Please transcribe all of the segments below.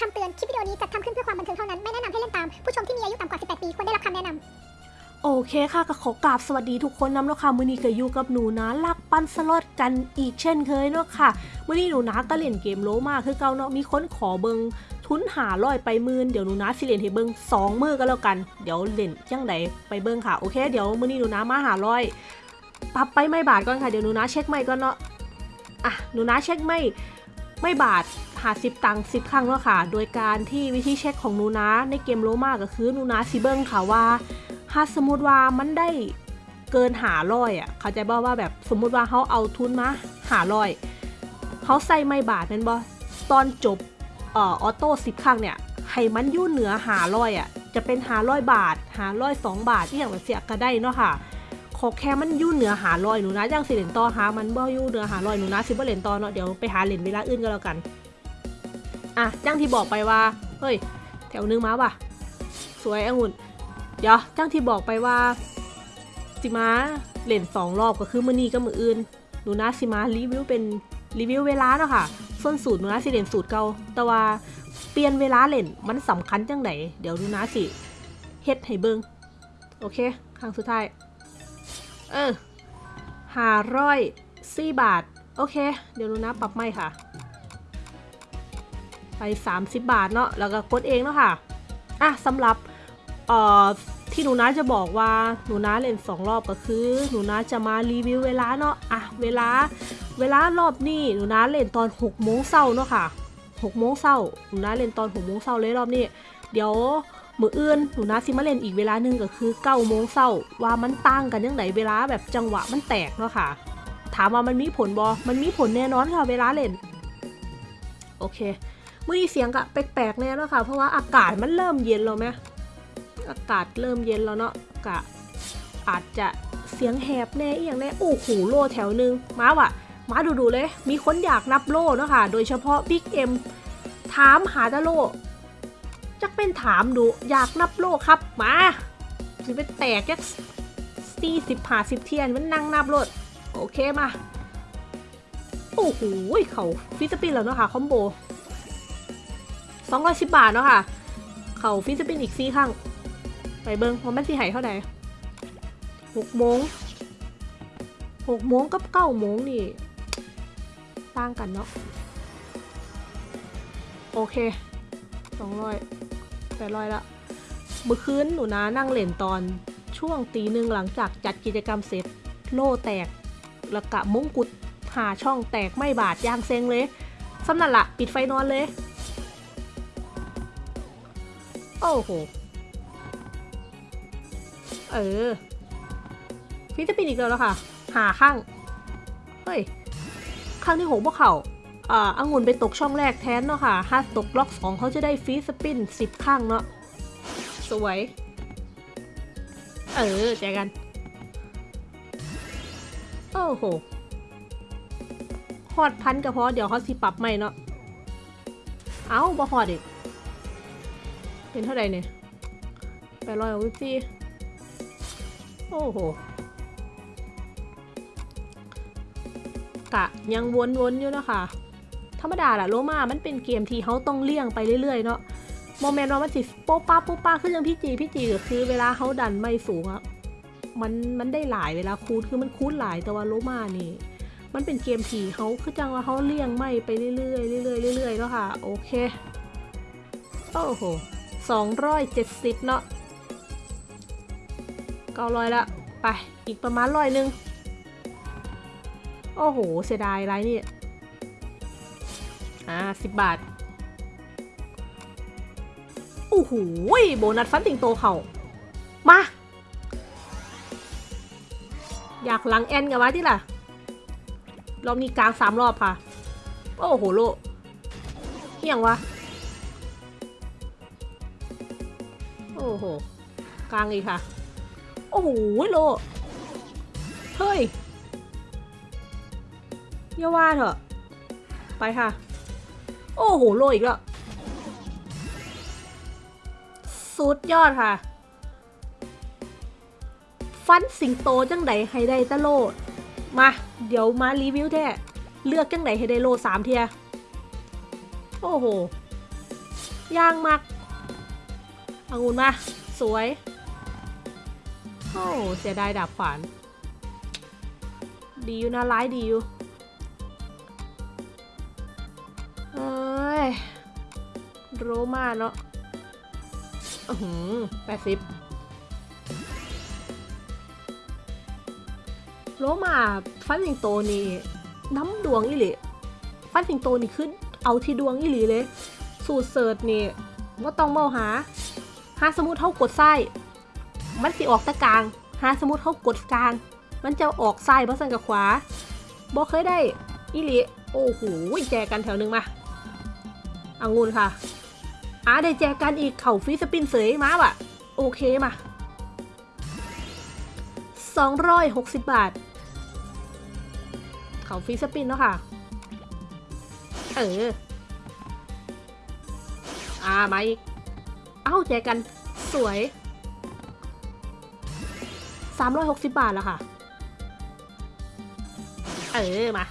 คำเตือน คลิปวิดีโอนี้จัดทำขึ้นเพื่อความบันเทิงเท่านั้น ไม่แนะนำให้เล่นตาม ผู้ชมที่มีอายุต่ำกว่า 18 ปี ควรได้รับคำแนะนำ โอเคค่ะก็ขอกราบสวัสดีทุกคนนำแล้วค่ะมือนี้ก็อยู่กับหนูนะลักปันสลอตกันอีกเช่นเคยเนาะค่ะมือนี้หนูนะก็เล่นเกมโลมาคือเก่าเนาะมีคนขอเบิงทุนหาร้อยไปมื่นเดี๋ยวหนูนะสิเล่นให้เบิงสองมือก็แล้วกัน เดี๋ยวเล่นจังใดไปเบิงค่ะโอเคเดี๋ยวมือนี้หนูนะมาหาร้อยปรับไปไม่บาทก่อนค่ะเดี๋ยวหนูนะเช็คไม่ก่อนเนาะอะหนูนะเช็คไม่ไม่บาท หาสิบตังค์สิบครั้งเนาะค่ะ โดยการที่วิธีเช็คของนูนะในเกมโลมาก็คือนูนะสิเบิงค่ะว่าถ้าสมมติว่ามันได้เกินหาร้อยอะ เขาใจบ่ว่าแบบสมมุติว่าเขาเอาทุนมาหาร้อยเขาใส่ไม่บาทนั่นบ่ตอนจบเอ่อออโต้สิบครั้งเนี่ยให้มันยู่เหนือหาร้อยอะจะเป็นหาร้อยบาทหาร้อยสองบาทที่อย่างแบบเสียก็ได้เนาะค่ะขอแค่มันยู่เหนือหาร้อยหนูนะจังสิเหรียญต่อหามันบ่อยู่เหนือหาร้อยหนูนะสิบ่เหรียญต่อเนาะเดี๋ยวไปหาเหรียญเวลาอื่นก็แล้วกัน อะจังที่บอกไปว่า เฮ้ย แถวนึงมาป่ะ สวยองุ่น เดี๋ยวจังที่บอกไปว่า สิมาเล่นสองรอบก็คือมือนี้ก็มืออื่น หนูนะสิมารีวิวเป็นรีวิวเวลาเนาะค่ะ ส่วนสูตรหนูนะสิเล่นสูตรเก่า แต่ว่าเปลี่ยนเวลาเล่นมันสำคัญจังไหนเดี๋ยวหนูนะสิเฮ็ดให้เบิงโอเค ครั้งสุดท้าย เออหาร้อยสี่บาท โอเค เดี๋ยวหนูนะปรับไม่ค่ะ ไป 30 บาทเนาะแล้วก็กดเองเนาะค่ะอะสำหรับเอ่อที่หนูน้าจะบอกว่าหนูน้าเล่นสองรอบก็คือ หนูน้าจะมารีวิวเวลาเนาะอะเวลา เวลารอบนี้หนูน้าเล่นตอน6โมงเช้าเนาะค่ะ6โมงเช้าหนูน้าเล่นตอน6โมงเช้าเลยรอบนี้เดี๋ยวมืออื่นหนูนาสิมาเล่นอีกเวลาหนึ่งก็คือ9โมงเช้าว่ามันต่างกันยังไงเวลาแบบจังหวะมันแตกเนาะค่ะ ถามว่ามันมีผลบอมันมีผลแน่นอนค่ะเวลาเล่น โอเค มื่อนี้เสียงกะแปลกๆแน่แล้วค่ะ เพราะว่าอากาศมันเริ่มเย็นแล้วไหมอากาศเริ่มเย็นแล้วเนาะกะอาจจะเสียงแหบแน่อีอย่างแน่โอ้โหโลแถวหนึงมาว่ะมาดูๆเลย มีคนอยากนับโลเนาะค่ะ โดยเฉพาะบิ๊กเอ็มถามหาตะโลจักเป็นถามดู อยากนับโลครับ มาสิเป็นแตกจักสี่สิบหาสิบเทียน มันนั่งนับโลด โอเคมา โอ้โหเขาฟิสปินแล้วเนาะค่ะ คอมโบ 210 บาทเนาะค่ะ เขาฟิสปินอีกซี่ข้าง ไปเบิงว่ามันสิใหายเท่าไหร่6โมง6โมงกับ9โมงนี่ต่างกันเนาะ โอเค200 800ละ เมื่อคืนหนูนะนั่งเล่นตอนช่วงตีหนึ่งหลังจากจัดกิจกรรมเสร็จ โล่แตกแล้วกะมงกุฎหาช่องแตกไม่บาดยางเซ็งเลยสำนั่นละปิดไฟนอนเลย อ้โห เออ ฟิลิปปินส์อีกแล้วค่ะ หาข้าง เฮ้ย ข้างที่หกพวกเขาอ่าองุ่นไปตกช่องแรกแทนเนาะค่ะ ถ้าตกล็อกสองเขาจะได้ฟรีสปินสิบข้างเนาะ สวย เออแจกัน โอ้โหฮอดพันก็พอเดี๋ยวเขาสิปรับใหม่เนาะ เอ้าบ่ฮอดอีก เป็นเท่าไหร่เนี่ยแปดร้อยหกสิบสี่โอ้โหกะยังวนๆอยู่เนาะคะธรรมดาแหละโลมา มันเป็นเกมที่เขาต้องเลี่ยงไปเรื่อยๆเนาะโมเมนต์ว่ามันสิโป๊ะป้าโป๊ะป้าขึ้นยังพี่จีพี่จีก็คือเวลาเขาดันไม่สูงอะมันมันได้หลายเวลาคูณคือมันคูณหลายแต่ว่าโลมานี่ มันเป็นเกมที่เขาคือจังว่าเขาเลี่ยงไม่ไปเรื่อยๆเรื่อยๆเรื่อยๆแล้วค่ะ โอเค โอ้โห สองร้อยเจ็ดสิบเนาะเก้าร้อยละ ไปอีกประมาณร้อยหนึ่งโอ้โห เสียดายไรนี่อ่าสิบบาทโอ้โหโบนัสฟันติงโตเขามา อยากหลังแอนกันวะที่ล่ะ รอบนี้กลางสามรอบค่ะ โอ้โหโลเฮียงวะ อ้โห กลางอีกค่ะ โอ้โหโล เฮ้ยอย่าว่าเถอะ ไปค่ะ โอ้โห โลอีกแล้ว สุดยอดค่ะ ฟันสิงโตจังไดให้ได้ตะโลมา เดี๋ยวมารีวิวแท้เลือกจังไดให้ได้โลสามเทีย โอ้โหย่างมัก องุ่นมา สวย โอ้เสียดายดาบขวาน ดีอยู่นะร้ายดีอยู่เอ้ย โรมาเนาะอือหือแปดสิบโรมาฟันสิงโตนี่น้ำดวงอีหลีฟันสิงโตนี่ขึ้นเอาที่ดวงอีหลีเลย สูตรเสิร์ชนี่ว่าต้องเมาหา หาสมมุติเท่ากดไส้มันสิออกตะกลาง หาสมมุติเท่ากดกลาง มันจะออกไส้เพราะสันกับขวาบอเคยได้อีหลีโอ้โหแจกกันแถวหนึ่งมาอังุนค่ะอ่าได้แจกกันอีกเข่าฟีสปินเสยมาว่ะ โอเคมา260 บาท เขาฟีสปินแล้วค่ะ เออ อ่ามาอีก เอ้าแจกกัน สวย 360 บาทแล้วค่ะ เออ มา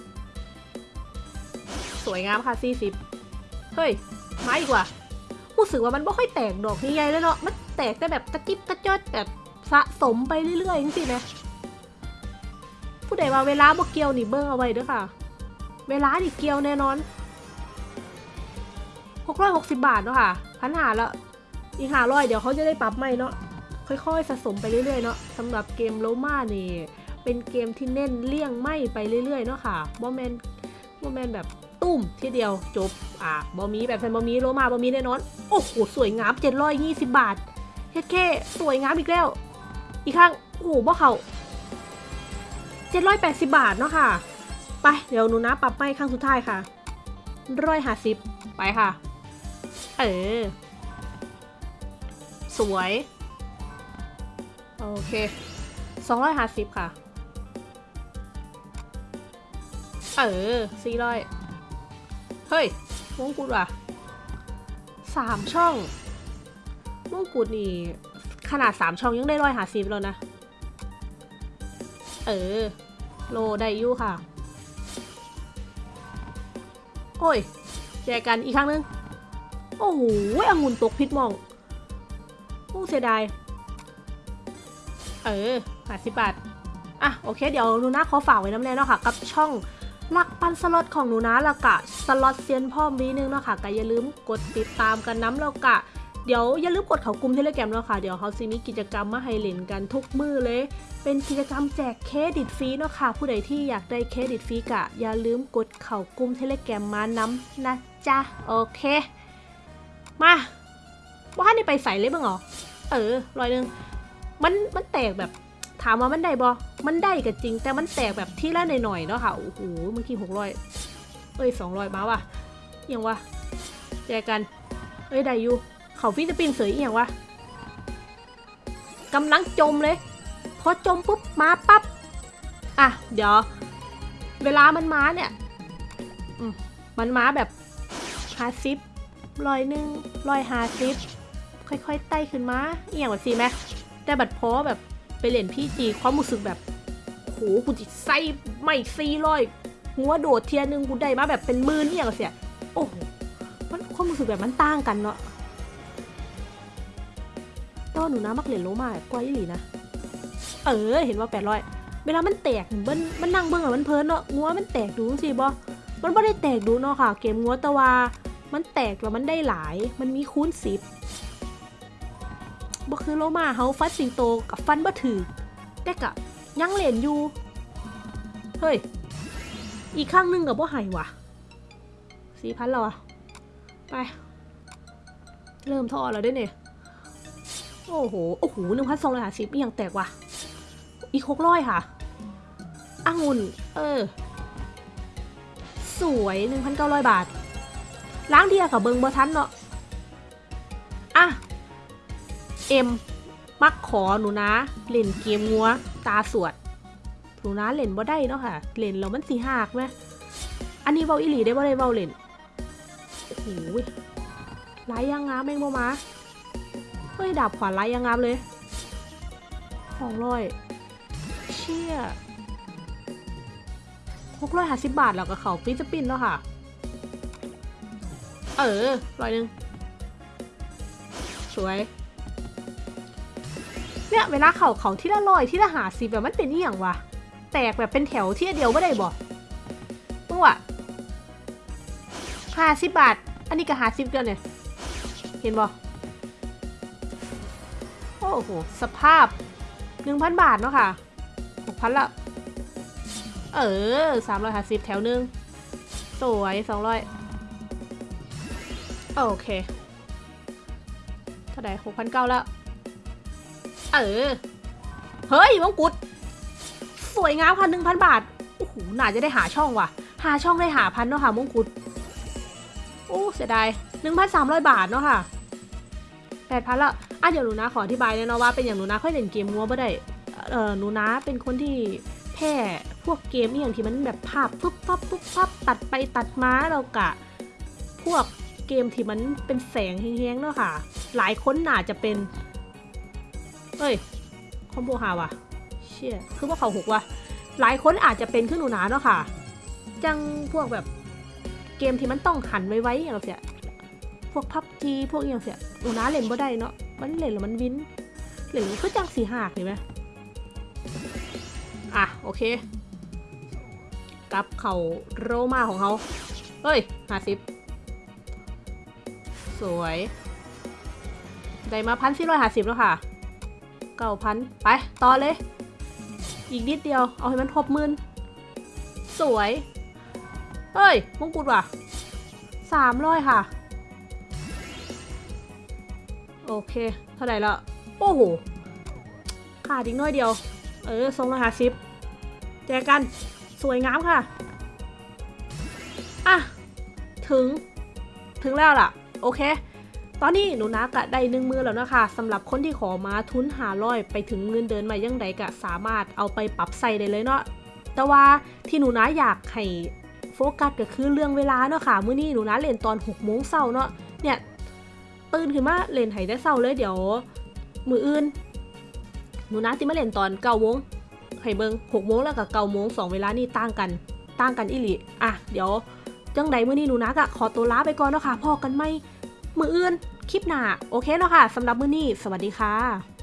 40 สวยงามค่ะ 40 เฮ้ย มาอีกว่ะรู้สึกว่ามันไม่ค่อยแตกดอกใหญ่ๆแล้วเนาะ มันแตกแต่แบบกระจิบกระจอดแบบสะสมไปเรื่อยๆจริงๆนะผู้ใดว่าเวลาบ่เกี่ยวนี่เบิ้งเอาไว้เด้อค่ะ เวลานี่เกี่ยวแน่นอน660 บาทเนาะค่ะพันหาแล้วอีกหาร้อยเดี๋ยวเขาจะได้ปรับใหม่เนาะค่อยๆสะสมไปเรื่อยๆเนาะสำหรับเกมโลมานี่เป็นเกมที่เน้นเลี่ยงไหมไปเรื่อยๆเนาะค่ะบ่แมนบ่แมนแบบตุ้มทีเดียวจบอะบ่มีแบบแฟนบ่มีโลมาบ่มีแน่นอนโอ้โหสวยงาม 720 บาทเฮ็ดแค่สวยงามอีกแล้ว อีกครั้งโอ้โหบ่เขา780 บาทเนาะค่ะ ไปเดี๋ยวหนูนะปรับไม่ครั้งสุดท้ายค่ะร้อยห้าสิบไปค่ะ เออ สวย โอเคสองร้อยห้าสิบค่ะ เออสี่ร้อยเฮ้ยมงกุฎว่ะสามช่องมงกุฎนี่ ขนาดสามช่องยังได้ร้อยห้าสิบแล้วนะ เออ โลได้ยู่ค่ะ โอ้ยแจกกันอีกครั้งหนึง โอ้โหองุ่นตกพิษมองโอ้เสียดาย เออห้าสิบบาท อะ โอเค เดี๋ยวหนูนะขอฝากไว้น้ำแน่เนาะค่ะ กับช่องลักปันสล็อตของหนูนะแล้วกะสล็อตเซียนพ่อมีนึงเนาะค่ะก็อย่าลืมกดติดตามกันน้ำแล้วกะเดี๋ยวอย่าลืมกดเขากลุ่มเทเลแกรมเนาะค่ะ เดี๋ยวเขาซีมีกิจกรรมมาให้เล่นกันทุกมือเลย เป็นกิจกรรมแจกเครดิตฟรีเนาะค่ะ ผู้ใดที่อยากได้เครดิตฟรีกะ อย่าลืมกดเข่ากลุ่มเทเลแกรมมาน้ำนะจ๊ะ โอเค มาว่านี่ไปใส่เลยบ้างเหรอ เออรอยหนึ่งมันมันแตกแบบถามว่ามันได้บอมันได้ก็จริง แต่มันแตกแบบที่ละหน่อยๆเนาะค่ะ โอ้โห เมื่อกี้หกร้อยเอ้ยสองร้อยมาว่ะเอียังวะแจกกัน เอ้ยได้อยู่เขาฟิลิปปินส์เสยเอียงวะกำลังจมเลย พอจมปุ๊บมาปั๊บ อะ เดี๋ยว เวลามันมาเนี่ยอืมมันมาแบบฮาซิป ร้อยหนึ่งร้อยฮาซิปค่อยๆไต่ขึ้นมาเอียงแบบสิไหมแต่บัดพอแบบไปเล่นพี่จีความรู้สึกแบบโหกูจิไส้ไม่ซีร้อยหัวโดดเทียนึงกูได้มาแบบเป็นมื่นเอียงเสียโอ้โหมันความรู้สึกแบบมันต่างกันเนาะแต่ว่าหนูนะมักเหรียญโลมาแบบกว่าอีหลีนะ เออ เห็นว่าแปดร้อยเวลามันแตกมันมันนั่งเบิ่งอะมันเพลินเนาะงัวมันแตกดูสิบอมันไม่ได้แตกดูเนาะค่ะ เกมงัวต่ว่า มันแตกแล้วมันได้หลาย มันมีคูณสิบบ่คือโลมาเฮาฟันสิงโตกับฟันบ่ถือแต่กะยังเหรียญอยู่ เฮ้ย อีกข้างหนึงกับบ่หายว่ะสี่พันแล้วอะไป เริ่มท่อแล้วด้วยเนี่ย โอ้โห โอ้โหหนึ่งพันสองร้อยห้าสิบยังแตกว่ะ อีกหกร้อยค่ะอ่างุ่น เออ สวยหนึ่งพันเก้าร้อยบาท ล้างเดียกับเบิงบอทันเนาะอะเอ็มมักขอหนูนะเล่นเกมงัวตาสวดหนูนะเล่นบ่ได้เนาะค่ะเล่นแล้วมันสีหักไหมอันนี้เบาอีหลีได้บ่ได้เบาเล่นโอ้โหลายอยังงามแมงบ่มาเฮ้ยดาบขวานไล่ยังงามเลยของร้อยเชี่ยหกร้อยห้าสิบบาทแล้วกับเขาฟิสปินแล้วค่ะ เออร้อยหนึ่งสวย เนี่ยเวลาเขาเขาที่ละร้อยที่ละหาสิแบบมันเป็นอีหยังวะแตกแบบเป็นแถวที่เดียวไม่ได้บ่มึงวห้าสิบบาท อันนี้ก็หาสิบเกินเนี่ย เห็นบ่โอ้โห สภาพหนึ่งพันบาทเนาะค่ะหกพันละ เออสามร้อยห้าสิบแถวหนึ่งสวยสองร้อย โอเค เท่าไหร่หกพันเก้าแล้ว เออ เฮ้ยมงกุฎสวยงามค่ะหนึ่งพันบาท โอ้โห น่าจะได้หาช่องว่ะ หาช่องได้หาพันเนาะค่ะมงกุฎ โอ้เสียดายหนึ่งพันสามร้อยบาทเนาะค่ะแปดพันละอะเดี๋ยวหนูนะขออธิบายเนาะว่าเป็นอย่างหนูนะค่อยเล่นเกมมัวไม่ได้ เออหนูนะเป็นคนที่แพ้พวกเกมอย่างที่มันแบบภาพปุ๊บปั๊บปุ๊บปั๊บตัดไปตัดมาเรากะ พวก เกมที่มันเป็นแสงแห้งๆเนาะค่ะ หลายคนน่าจะเป็น เอ้ย คอมโบหาวะเชี่ยคือว่าเขาหกว่ะหลายคนอาจจะเป็นขึ้นหนูหนาเนาะค่ะ จังพวกแบบเกมที่มันต้องหันไว้ๆอย่างเสียพวกพับจีพวกอย่างเสียหนูหนาเล่นบ่ได้เนาะ มันเล่นแล้วมันวินเล่นแล้วคือจังสีหักเห็นไหมอะโอเค กลับเขาโรมาของเขาเฮ้ยห้าสิบ สวย ได้มาพันสี่ร้อยห้าสิบแล้วค่ะเก้าพันไป ต่อเลย อีกนิดเดียว เอาให้มันทบหมื่นสวย เฮ้ยมงกุฎว่ะสามร้อยค่ะ โอเค เท่าไหร่ละ โอ้โห ขาดอีกน้อยเดียว เออทรงละห้าสิบแจกกัน สวยงามค่ะ อะ ถึง ถึงแล้วล่ะ โอเค ตอนนี้หนูนักะได้หนึ่งมือแล้วนะคะสำหรับคนที่ขอมาทุนหาร้อยไปถึงเงินเดินมายังใดกะสามารถเอาไปปรับใส่ได้เลยเนาะแต่ว่าที่หนูนะอยากให้โฟกัสก็คือเรื่องเวลาเนาะค่ะมื้อนี้หนูนะเล่นตอน6โมงเช้าเนาะเนี่ยตื่นขึ้นมาเล่นไห้ได้เช้าเลยเดี๋ยว มืออื่น หนูนะสิมาเล่นตอน9โมงให้เบิง6โมงแล้วกับ9โมงสองเวลานี่ต่างกันต่างกันอีหลีอะเดี๋ยว จังใดมื้อนี้หนูนักอะขอตัวลาไปก่อนเนาะค่ะพอกันไหมมืออื่นคลิปหน้าโอเคแล้วค่ะสำหรับมื้อนี้ สวัสดีค่ะ